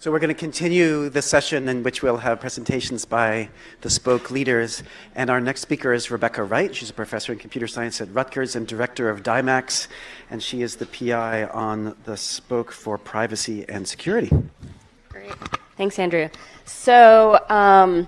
So we're going to continue the session in which we'll have presentations by the Spoke leaders. And our next speaker is Rebecca Wright. She's a professor in computer science at Rutgers and director of DIMACS. And she is the PI on the Spoke for privacy and security. Great. Thanks, Andrew. So um,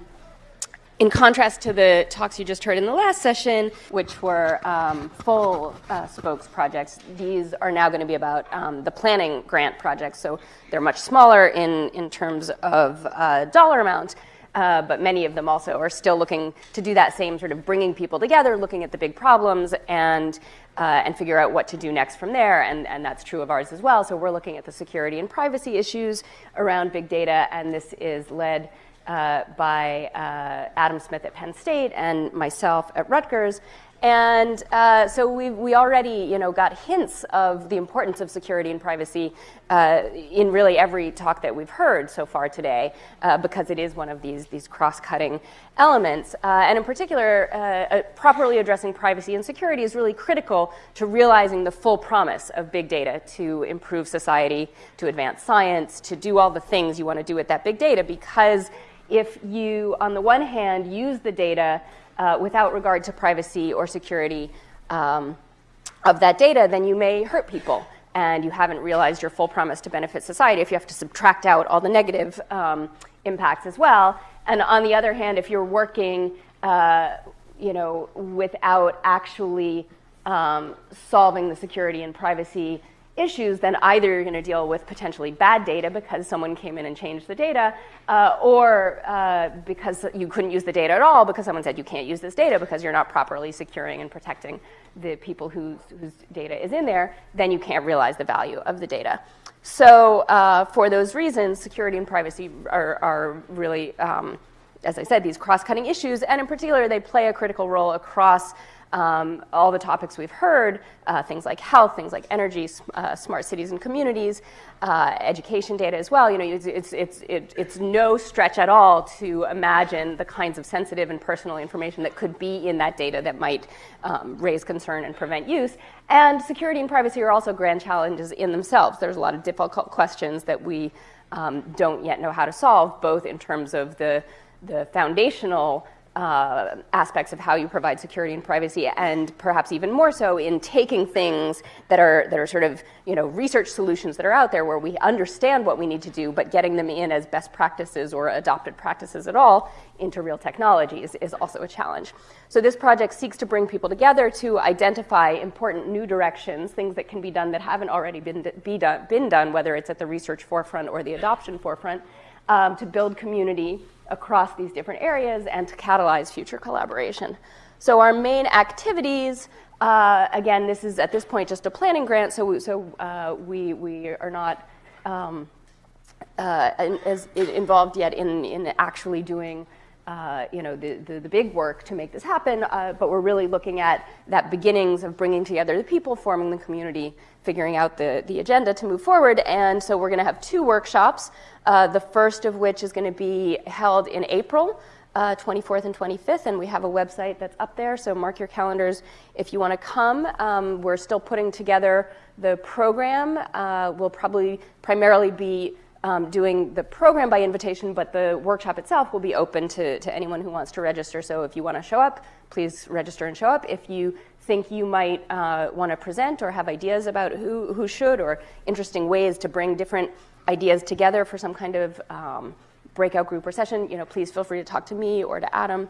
in contrast to the talks you just heard in the last session, which were um, full uh, spokes projects, these are now going to be about um, the planning grant projects. So they're much smaller in, in terms of uh, dollar amount, uh, but many of them also are still looking to do that same sort of bringing people together, looking at the big problems, and uh, and figure out what to do next from there. And, and that's true of ours as well. So we're looking at the security and privacy issues around big data, and this is led uh, by uh, Adam Smith at Penn State and myself at Rutgers. And uh, so we we already you know got hints of the importance of security and privacy uh, in really every talk that we've heard so far today, uh, because it is one of these these cross-cutting elements. Uh, and in particular, properly addressing privacy and security is really critical to realizing the full promise of big data to improve society, to advance science, to do all the things you want to do with that big data, because if you, on the one hand, use the data uh, without regard to privacy or security um, of that data, then you may hurt people and you haven't realized your full promise to benefit society if you have to subtract out all the negative um, impacts as well. And on the other hand, if you're working uh, you know, without actually um, solving the security and privacy issues, then either you're going to deal with potentially bad data because someone came in and changed the data, uh, or uh, because you couldn't use the data at all because someone said you can't use this data because you're not properly securing and protecting the people whose, whose data is in there, then you can't realize the value of the data. So uh, for those reasons, security and privacy are, are really, um, as I said, these cross-cutting issues, and in particular, they play a critical role across um, all the topics we've heard, uh, things like health, things like energy, uh, smart cities and communities, uh, education data as well. You know, it's, it's, it's, it, it's no stretch at all to imagine the kinds of sensitive and personal information that could be in that data that might um, raise concern and prevent use. And security and privacy are also grand challenges in themselves. There's a lot of difficult questions that we um, don't yet know how to solve, both in terms of the, the foundational uh, aspects of how you provide security and privacy, and perhaps even more so in taking things that are that are sort of you know research solutions that are out there where we understand what we need to do, but getting them in as best practices or adopted practices at all into real technologies is also a challenge. So this project seeks to bring people together to identify important new directions, things that can be done that haven't already been be done, been done, whether it's at the research forefront or the adoption forefront, um, to build community across these different areas and to catalyze future collaboration. So our main activities, uh, again, this is at this point just a planning grant, so, we, so uh, we, we are not um, uh, as involved yet in, in actually doing uh, you know, the, the, the, big work to make this happen, uh, but we're really looking at that beginnings of bringing together the people, forming the community, figuring out the, the agenda to move forward. And so we're going to have two workshops, uh, the first of which is going to be held in April. Uh, 24th and 25th, and we have a website that's up there, so mark your calendars if you want to come. Um, we're still putting together the program. Uh, we'll probably primarily be um, doing the program by invitation, but the workshop itself will be open to, to anyone who wants to register. So if you want to show up, please register and show up. If you think you might uh, want to present or have ideas about who, who should or interesting ways to bring different ideas together for some kind of um, breakout group or session, you know, please feel free to talk to me or to Adam.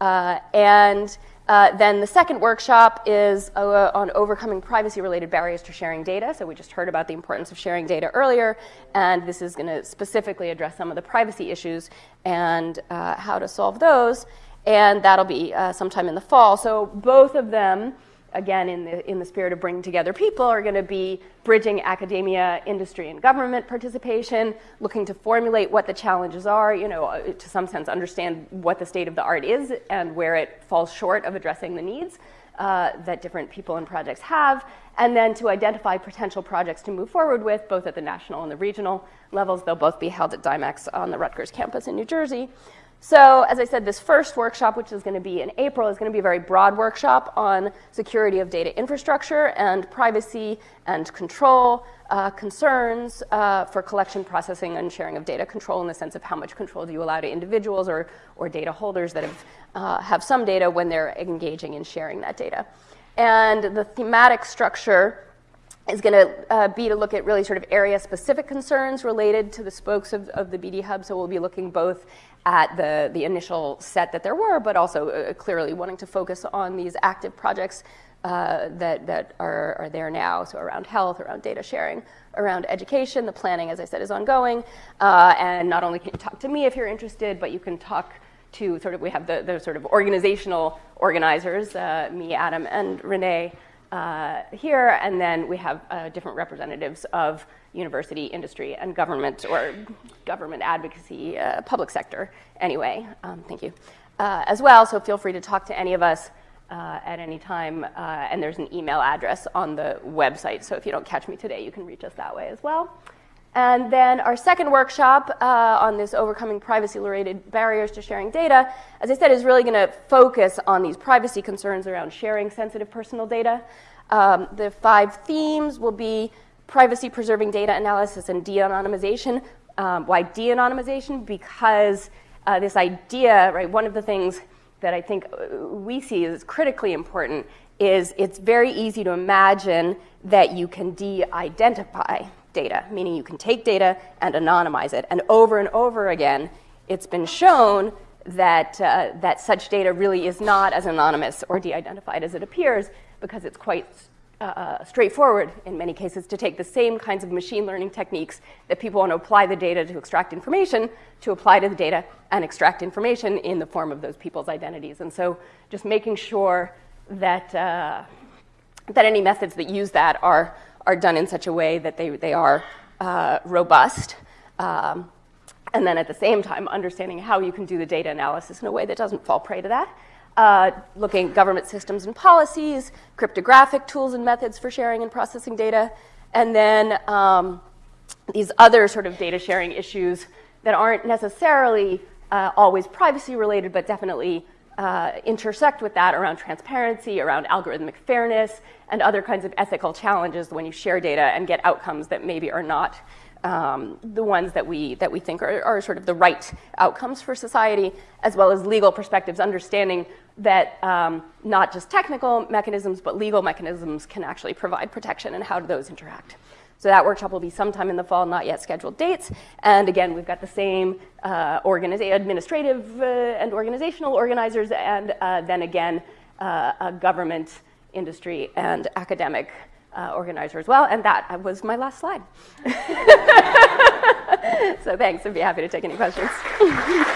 Uh, and uh, then the second workshop is uh, on overcoming privacy-related barriers to sharing data. So we just heard about the importance of sharing data earlier, and this is going to specifically address some of the privacy issues and uh, how to solve those. And that'll be uh, sometime in the fall. So both of them again, in the, in the spirit of bringing together people, are going to be bridging academia, industry, and government participation, looking to formulate what the challenges are, you know, uh, to some sense understand what the state of the art is and where it falls short of addressing the needs uh, that different people and projects have, and then to identify potential projects to move forward with, both at the national and the regional levels. They'll both be held at DIMACS on the Rutgers campus in New Jersey. So, as I said, this first workshop, which is going to be in April, is going to be a very broad workshop on security of data infrastructure and privacy and control uh, concerns uh, for collection, processing, and sharing of data control in the sense of how much control do you allow to individuals or, or data holders that have, uh, have some data when they're engaging in sharing that data. And the thematic structure is going to uh, be to look at really sort of area specific concerns related to the spokes of, of the BD Hub. So we'll be looking both at the, the initial set that there were, but also uh, clearly wanting to focus on these active projects uh, that, that are, are there now. So around health, around data sharing, around education. The planning, as I said, is ongoing. Uh, and not only can you talk to me if you're interested, but you can talk to sort of, we have the, the sort of organizational organizers, uh, me, Adam, and Renee uh, here, and then we have uh, different representatives of university, industry, and government, or government advocacy, uh, public sector, anyway. Um, thank you. Uh, as well, so feel free to talk to any of us uh, at any time, uh, and there's an email address on the website, so if you don't catch me today, you can reach us that way as well. And then our second workshop uh, on this overcoming privacy-related barriers to sharing data, as I said, is really going to focus on these privacy concerns around sharing sensitive personal data. Um, the five themes will be privacy-preserving data analysis and de-anonymization. Um, why de-anonymization? Because uh, this idea, right, one of the things that I think uh, we see is critically important is it's very easy to imagine that you can de-identify data, meaning you can take data and anonymize it. And over and over again, it's been shown that, uh, that such data really is not as anonymous or de-identified as it appears because it's quite uh, uh, straightforward in many cases to take the same kinds of machine learning techniques that people want to apply the data to extract information to apply to the data and extract information in the form of those people's identities. And so just making sure that, uh, that any methods that use that are are done in such a way that they, they are uh, robust. Um, and then at the same time, understanding how you can do the data analysis in a way that doesn't fall prey to that. Uh, looking at government systems and policies, cryptographic tools and methods for sharing and processing data, and then um, these other sort of data sharing issues that aren't necessarily uh, always privacy related, but definitely uh, intersect with that around transparency, around algorithmic fairness, and other kinds of ethical challenges when you share data and get outcomes that maybe are not um, the ones that we, that we think are, are, sort of the right outcomes for society, as well as legal perspectives, understanding that um, not just technical mechanisms, but legal mechanisms can actually provide protection and how do those interact. So that workshop will be sometime in the fall, not yet scheduled dates. And again, we've got the same uh, administrative uh, and organizational organizers, and uh, then again, uh, a government, industry, and academic uh, organizer as well. And that was my last slide. so thanks, I'd be happy to take any questions.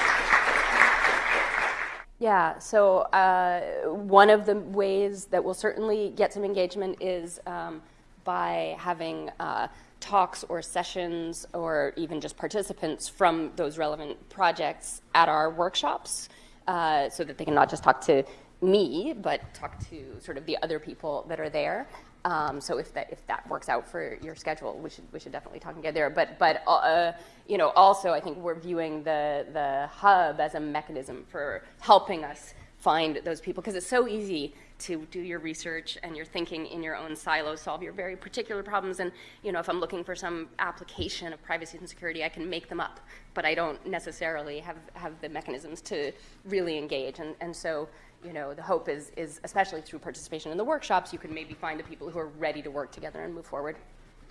Yeah, so uh, one of the ways that we'll certainly get some engagement is um, by having uh, talks or sessions or even just participants from those relevant projects at our workshops uh, so that they can not just talk to me, but talk to sort of the other people that are there. Um, so if that if that works out for your schedule, we should we should definitely talk and get there. But but uh, you know also I think we're viewing the the hub as a mechanism for helping us find those people because it's so easy to do your research and your thinking in your own silo, solve your very particular problems. And you know, if I'm looking for some application of privacy and security, I can make them up, but I don't necessarily have, have the mechanisms to really engage. And, and so, you know, the hope is, is, especially through participation in the workshops, you can maybe find the people who are ready to work together and move forward.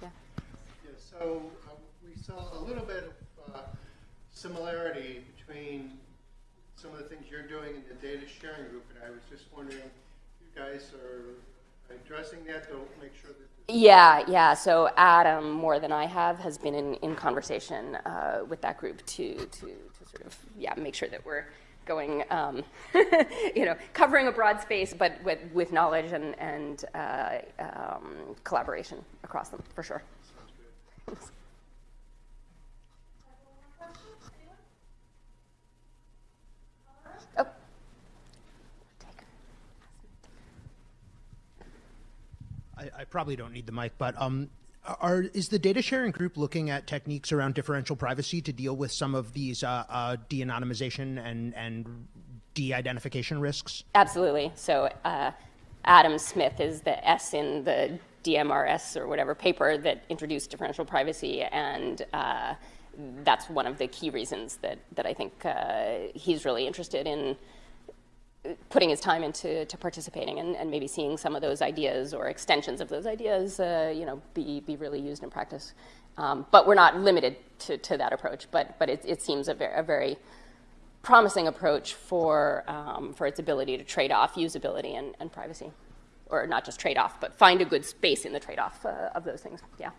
Yeah. yeah so uh, we saw a little bit of uh, similarity between some of the things you're doing in the data sharing group, and I was just wondering guys are addressing that to make sure that. Yeah, yeah. So Adam, more than I have, has been in, in conversation uh, with that group to, to, to sort of, yeah, make sure that we're going, um, you know, covering a broad space, but with, with knowledge and, and uh, um, collaboration across them, for sure. probably don't need the mic, but um, Are, is the data sharing group looking at techniques around differential privacy to deal with some of these uh, uh, de-anonymization and, and de-identification risks? Absolutely. So uh, Adam Smith is the S in the DMNS or whatever paper that introduced differential privacy, and uh, that's one of the key reasons that, that I think uh, he's really interested in putting his time into to participating and, and, maybe seeing some of those ideas or extensions of those ideas, uh, you know, be, be really used in practice. Um, but we're not limited to, to that approach, but, but it, it seems a very, a very promising approach for, um, for its ability to trade off usability and, and privacy. Or not just trade off, but find a good space in the trade off uh, of those things. Yeah.